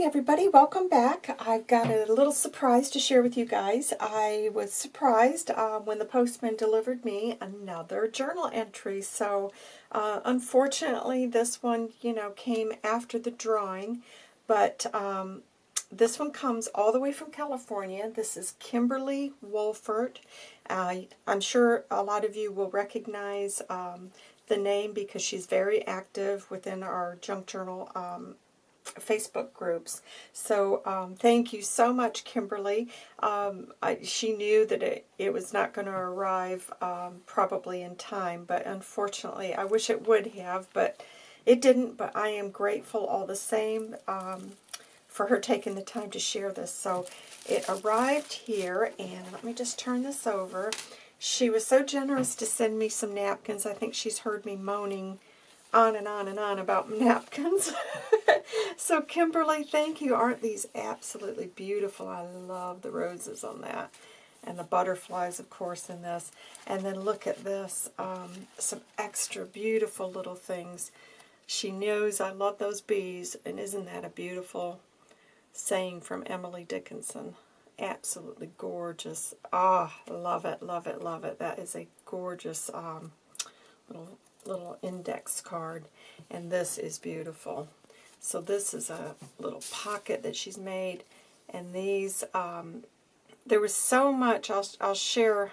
morning everybody, welcome back. I've got a little surprise to share with you guys. I was surprised uh, when the postman delivered me another journal entry. So uh, unfortunately this one, you know, came after the drawing, but um, this one comes all the way from California. This is Kimberly Wolfert. Uh, I'm sure a lot of you will recognize um, the name because she's very active within our junk journal um, Facebook groups. So um, thank you so much, Kimberly. Um, I, she knew that it, it was not going to arrive um, probably in time, but unfortunately, I wish it would have, but it didn't, but I am grateful all the same um, for her taking the time to share this. So it arrived here, and let me just turn this over. She was so generous to send me some napkins. I think she's heard me moaning on and on and on about napkins. so Kimberly, thank you. Aren't these absolutely beautiful? I love the roses on that. And the butterflies, of course, in this. And then look at this. Um, some extra beautiful little things. She knows I love those bees. And isn't that a beautiful saying from Emily Dickinson? Absolutely gorgeous. Ah, love it, love it, love it. That is a gorgeous um, little little index card. And this is beautiful. So this is a little pocket that she's made. And these, um, there was so much, I'll, I'll share,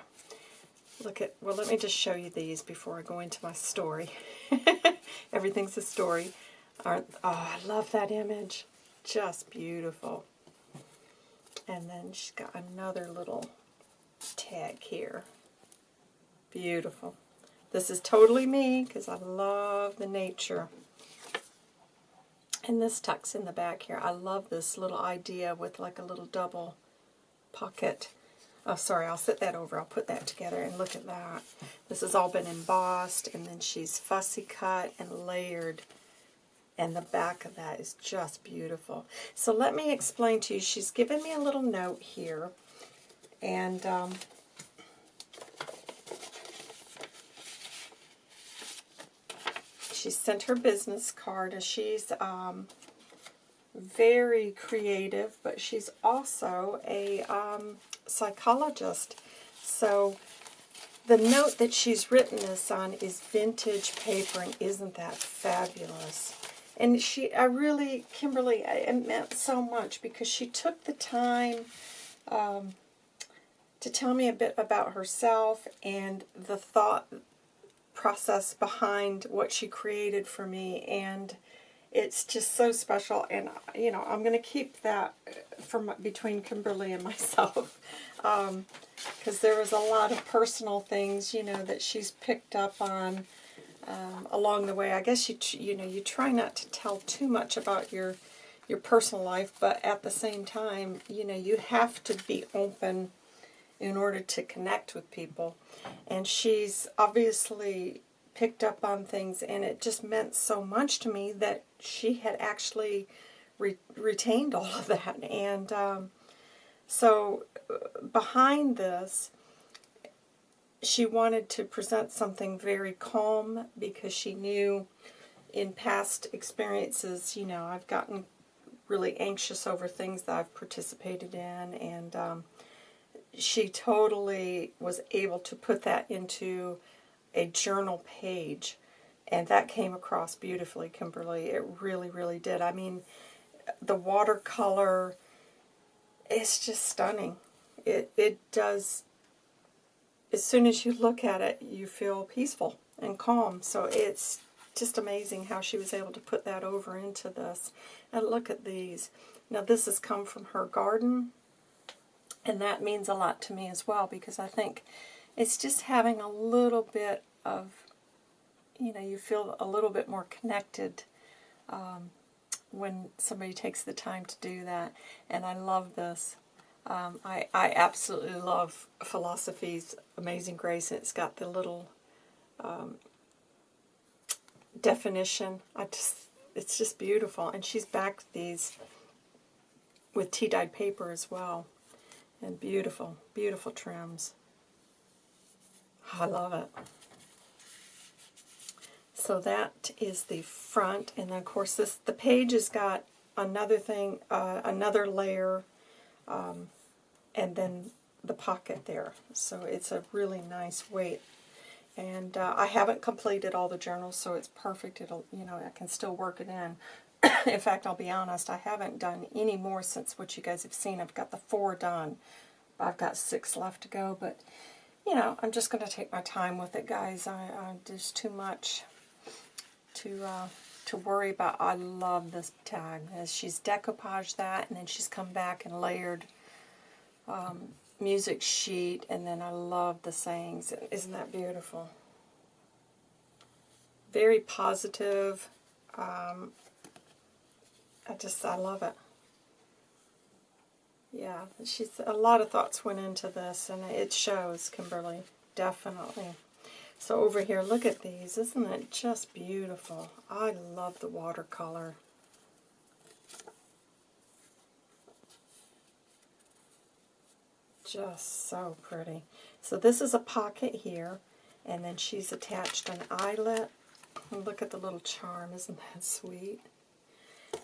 look at, well let me just show you these before I go into my story. Everything's a story. Aren't, oh, I love that image. Just beautiful. And then she's got another little tag here. Beautiful. This is totally me because I love the nature. And this tucks in the back here. I love this little idea with like a little double pocket. Oh, sorry, I'll set that over. I'll put that together and look at that. This has all been embossed, and then she's fussy cut and layered. And the back of that is just beautiful. So let me explain to you. She's given me a little note here. And um, she sent her business card, and she's um, very creative, but she's also a um, psychologist. So the note that she's written this on is vintage paper, and isn't that fabulous? And she, I really, Kimberly, it meant so much because she took the time um, to tell me a bit about herself and the thought process behind what she created for me and it's just so special and you know I'm to keep that from between Kimberly and myself because um, there was a lot of personal things you know that she's picked up on um, along the way. I guess you you know you try not to tell too much about your your personal life but at the same time you know you have to be open in order to connect with people. And she's obviously picked up on things, and it just meant so much to me that she had actually re retained all of that. And um, so uh, behind this, she wanted to present something very calm because she knew in past experiences, you know, I've gotten really anxious over things that I've participated in, and um, she totally was able to put that into a journal page. And that came across beautifully, Kimberly. It really, really did. I mean, the watercolor is just stunning. It, it does, as soon as you look at it, you feel peaceful and calm. So it's just amazing how she was able to put that over into this. And look at these. Now this has come from her garden. And that means a lot to me as well because I think it's just having a little bit of, you know, you feel a little bit more connected um, when somebody takes the time to do that. And I love this. Um, I, I absolutely love Philosophy's Amazing Grace. It's got the little um, definition. I just, it's just beautiful. And she's backed these with tea-dyed paper as well. And beautiful, beautiful trims. I love it. So that is the front, and then of course this the page has got another thing, uh, another layer, um, and then the pocket there. So it's a really nice weight. And uh, I haven't completed all the journals, so it's perfect. It'll, you know, I can still work it in. in fact, I'll be honest, I haven't done any more since what you guys have seen. I've got the four done. I've got six left to go, but, you know, I'm just going to take my time with it, guys. I, I There's too much to uh, to worry about. I love this tag. As she's decoupaged that, and then she's come back and layered um, music sheet, and then I love the sayings. Isn't that beautiful? Very positive. Um, I just, I love it. Yeah, she's a lot of thoughts went into this, and it shows, Kimberly, definitely. So over here, look at these. Isn't it just beautiful? I love the watercolor. Just so pretty. So this is a pocket here, and then she's attached an eyelet. look at the little charm. Isn't that sweet?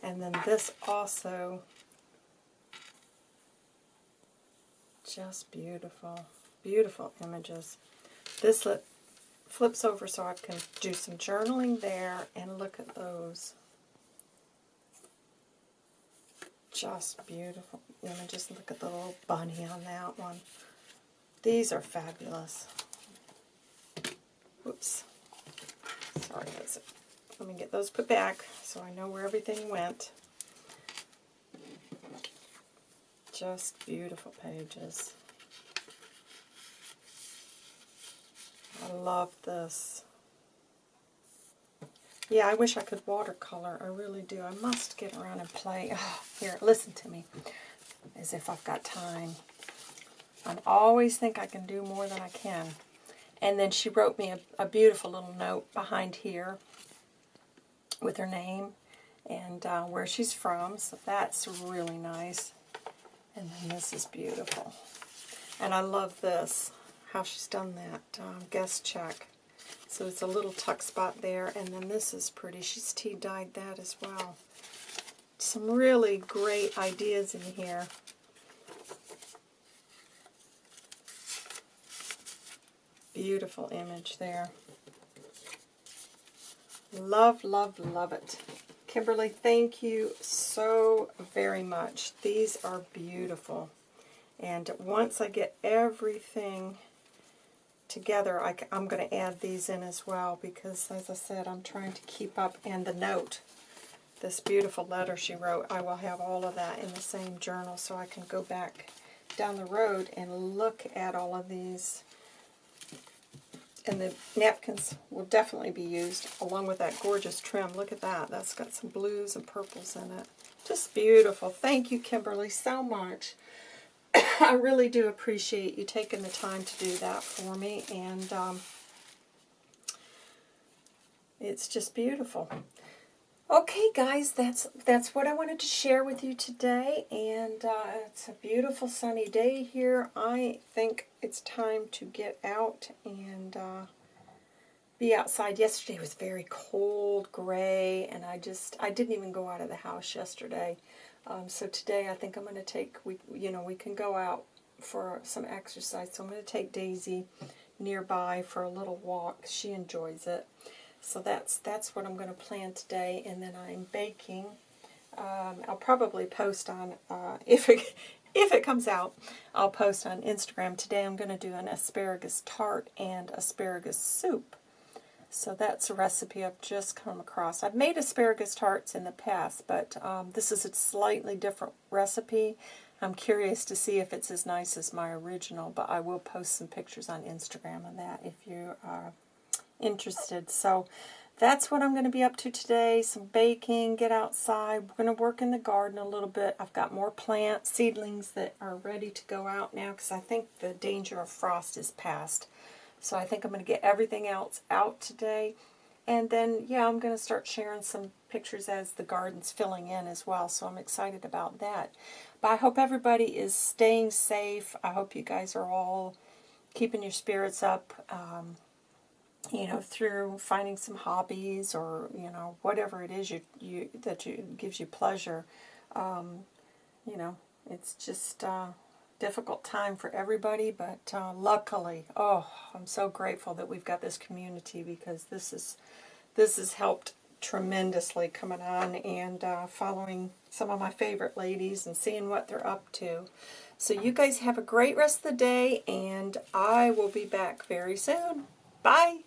And then this also, just beautiful. Beautiful images. This flips over so I can do some journaling there and look at those. Just beautiful images. Look at the little bunny on that one. These are fabulous. Whoops. Sorry, that's it. Let me get those put back so I know where everything went. Just beautiful pages. I love this. Yeah, I wish I could watercolor. I really do. I must get around and play. Oh, here, listen to me. As if I've got time. I always think I can do more than I can. And then she wrote me a, a beautiful little note behind here with her name and uh, where she's from. So that's really nice. And then this is beautiful. And I love this how she's done that um, guest check. So it's a little tuck spot there, and then this is pretty. She's tea-dyed that as well. Some really great ideas in here. Beautiful image there. Love, love, love it. Kimberly, thank you so very much. These are beautiful. And once I get everything together, I, am going to add these in as well because, as I said, I'm trying to keep up. And the note, this beautiful letter she wrote, I will have all of that in the same journal so I can go back down the road and look at all of these. And the napkins will definitely be used along with that gorgeous trim. Look at that. That's got some blues and purples in it. Just beautiful. Thank you, Kimberly, so much. I really do appreciate you taking the time to do that for me, and um, it's just beautiful. Okay, guys, that's that's what I wanted to share with you today, and uh, it's a beautiful sunny day here. I think it's time to get out and uh, be outside. Yesterday was very cold, gray, and I just I didn't even go out of the house yesterday. Um, so today I think I'm going to take, we you know, we can go out for some exercise. So I'm going to take Daisy nearby for a little walk. She enjoys it. So that's that's what I'm going to plan today. And then I'm baking. Um, I'll probably post on, uh, if, it, if it comes out, I'll post on Instagram. Today I'm going to do an asparagus tart and asparagus soup. So that's a recipe I've just come across. I've made asparagus tarts in the past, but um, this is a slightly different recipe. I'm curious to see if it's as nice as my original, but I will post some pictures on Instagram of that if you are interested. So that's what I'm going to be up to today. Some baking, get outside. We're going to work in the garden a little bit. I've got more plant seedlings that are ready to go out now because I think the danger of frost is past. So I think I'm going to get everything else out today. And then, yeah, I'm going to start sharing some pictures as the garden's filling in as well. So I'm excited about that. But I hope everybody is staying safe. I hope you guys are all keeping your spirits up. Um, you know, through finding some hobbies or you know whatever it is you you that you gives you pleasure. Um, you know, it's just a difficult time for everybody, but uh, luckily, oh, I'm so grateful that we've got this community because this is this has helped tremendously coming on and uh, following some of my favorite ladies and seeing what they're up to. So you guys have a great rest of the day, and I will be back very soon. Bye!